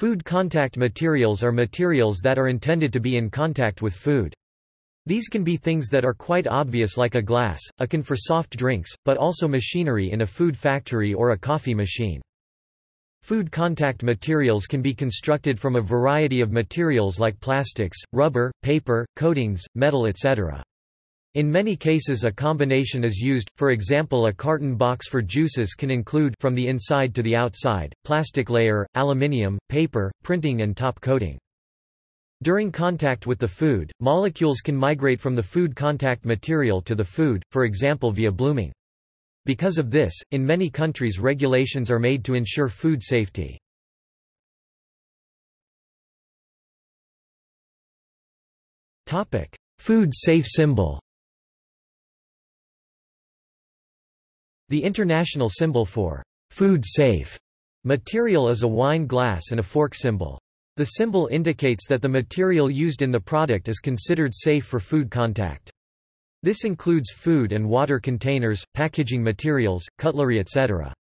Food contact materials are materials that are intended to be in contact with food. These can be things that are quite obvious like a glass, a can for soft drinks, but also machinery in a food factory or a coffee machine. Food contact materials can be constructed from a variety of materials like plastics, rubber, paper, coatings, metal etc. In many cases a combination is used, for example a carton box for juices can include from the inside to the outside, plastic layer, aluminium, paper, printing and top coating. During contact with the food, molecules can migrate from the food contact material to the food, for example via blooming. Because of this, in many countries regulations are made to ensure food safety. Food safe symbol The international symbol for food safe material is a wine glass and a fork symbol. The symbol indicates that the material used in the product is considered safe for food contact. This includes food and water containers, packaging materials, cutlery etc.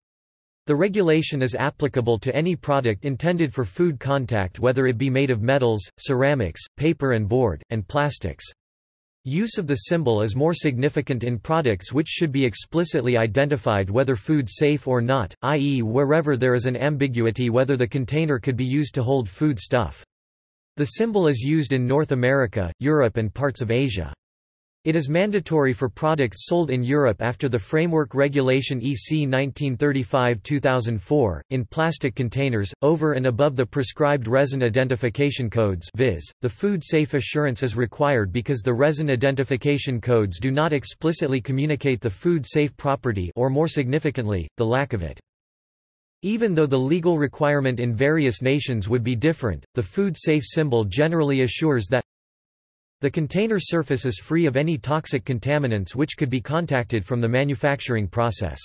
The regulation is applicable to any product intended for food contact whether it be made of metals, ceramics, paper and board, and plastics. Use of the symbol is more significant in products which should be explicitly identified whether food safe or not, i.e. wherever there is an ambiguity whether the container could be used to hold food stuff. The symbol is used in North America, Europe and parts of Asia. It is mandatory for products sold in Europe after the Framework Regulation EC 1935-2004, in plastic containers, over and above the prescribed resin identification codes viz., the food safe assurance is required because the resin identification codes do not explicitly communicate the food safe property or more significantly, the lack of it. Even though the legal requirement in various nations would be different, the food safe symbol generally assures that the container surface is free of any toxic contaminants which could be contacted from the manufacturing process.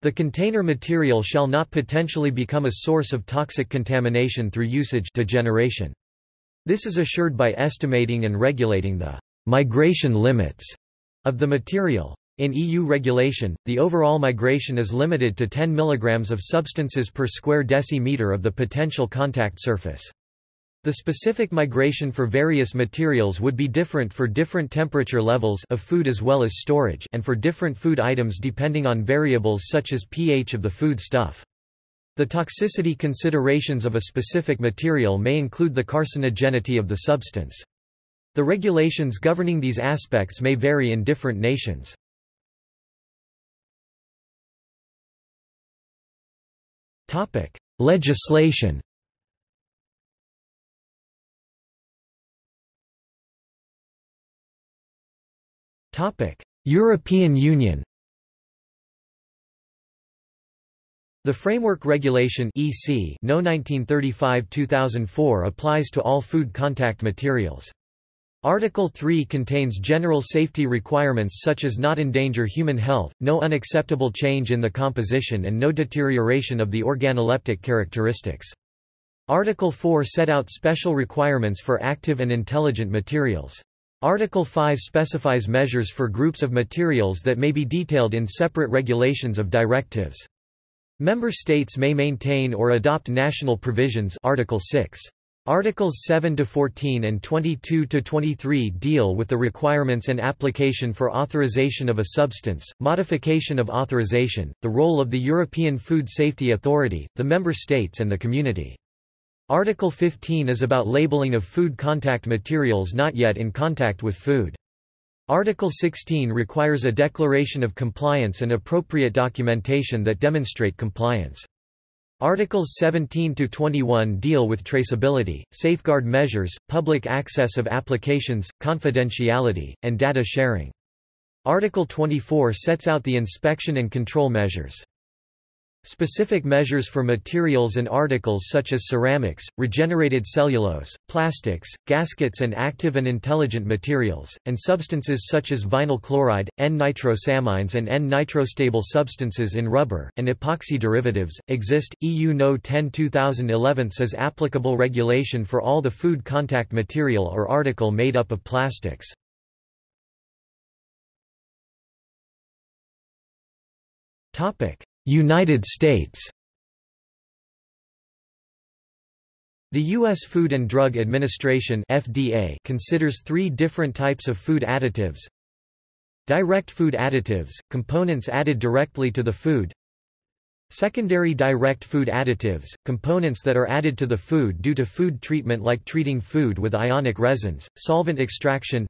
The container material shall not potentially become a source of toxic contamination through usage degeneration. This is assured by estimating and regulating the migration limits of the material. In EU regulation, the overall migration is limited to 10 mg of substances per square decimeter of the potential contact surface. The specific migration for various materials would be different for different temperature levels of food as well as storage and for different food items depending on variables such as pH of the food stuff. The toxicity considerations of a specific material may include the carcinogenity of the substance. The regulations governing these aspects may vary in different nations. Legislation European Union The Framework Regulation EC No 1935-2004 applies to all food contact materials. Article 3 contains general safety requirements such as not endanger human health, no unacceptable change in the composition and no deterioration of the organoleptic characteristics. Article 4 set out special requirements for active and intelligent materials. Article 5 specifies measures for groups of materials that may be detailed in separate regulations of directives. Member states may maintain or adopt national provisions Article 6. Articles 7 to 14 and 22 to 23 deal with the requirements and application for authorization of a substance, modification of authorization, the role of the European Food Safety Authority, the member states and the community. Article 15 is about labeling of food contact materials not yet in contact with food. Article 16 requires a declaration of compliance and appropriate documentation that demonstrate compliance. Articles 17 to 21 deal with traceability, safeguard measures, public access of applications, confidentiality, and data sharing. Article 24 sets out the inspection and control measures. Specific measures for materials and articles such as ceramics, regenerated cellulose, plastics, gaskets and active and intelligent materials, and substances such as vinyl chloride, N-nitrosamines and N-nitrosatable substances in rubber, and epoxy derivatives, exist. EU No 10 2011 says applicable regulation for all the food contact material or article made up of plastics. Topic United States The U.S. Food and Drug Administration FDA considers three different types of food additives. Direct food additives, components added directly to the food. Secondary direct food additives, components that are added to the food due to food treatment like treating food with ionic resins, solvent extraction.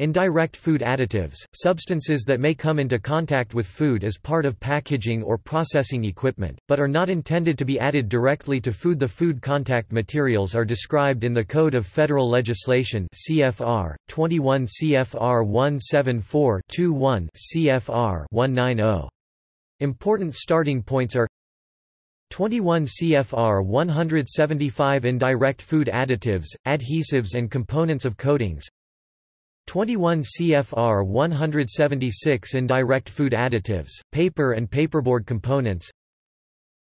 Indirect food additives, substances that may come into contact with food as part of packaging or processing equipment, but are not intended to be added directly to food. The food contact materials are described in the Code of Federal Legislation CFR 21 CFR 174-21 CFR 190. Important starting points are 21 CFR 175 Indirect food additives, adhesives and components of coatings 21 CFR 176 Indirect food additives, paper and paperboard components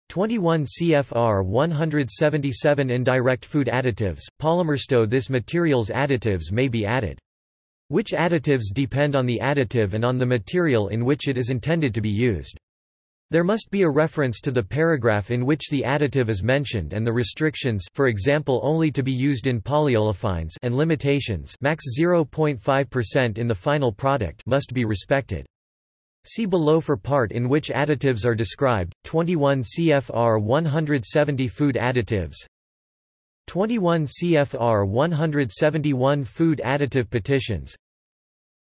21 CFR 177 Indirect food additives, polymersto This material's additives may be added. Which additives depend on the additive and on the material in which it is intended to be used. There must be a reference to the paragraph in which the additive is mentioned and the restrictions for example only to be used in polyolefines and limitations max 0.5% in the final product must be respected. See below for part in which additives are described, 21 CFR 170 Food additives. 21 CFR 171 Food additive petitions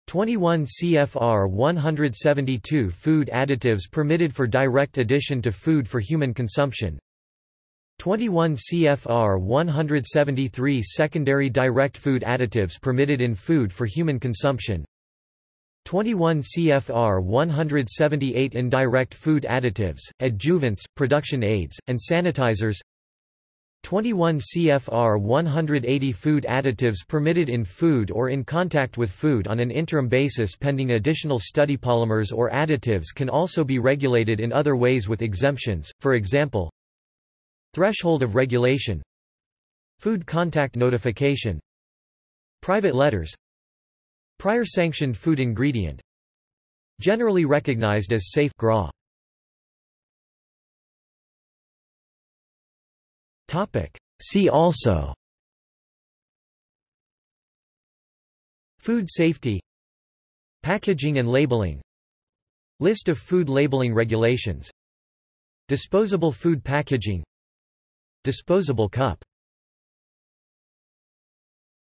21 CFR 172 Food additives permitted for direct addition to food for human consumption. 21 CFR 173 Secondary direct food additives permitted in food for human consumption. 21 CFR 178 Indirect food additives, adjuvants, production aids, and sanitizers 21 CFR 180 Food additives permitted in food or in contact with food on an interim basis pending additional study polymers or additives can also be regulated in other ways with exemptions, for example Threshold of regulation Food contact notification Private letters Prior sanctioned food ingredient Generally recognized as safe GRAS. See also Food safety Packaging and labeling List of food labeling regulations Disposable food packaging Disposable cup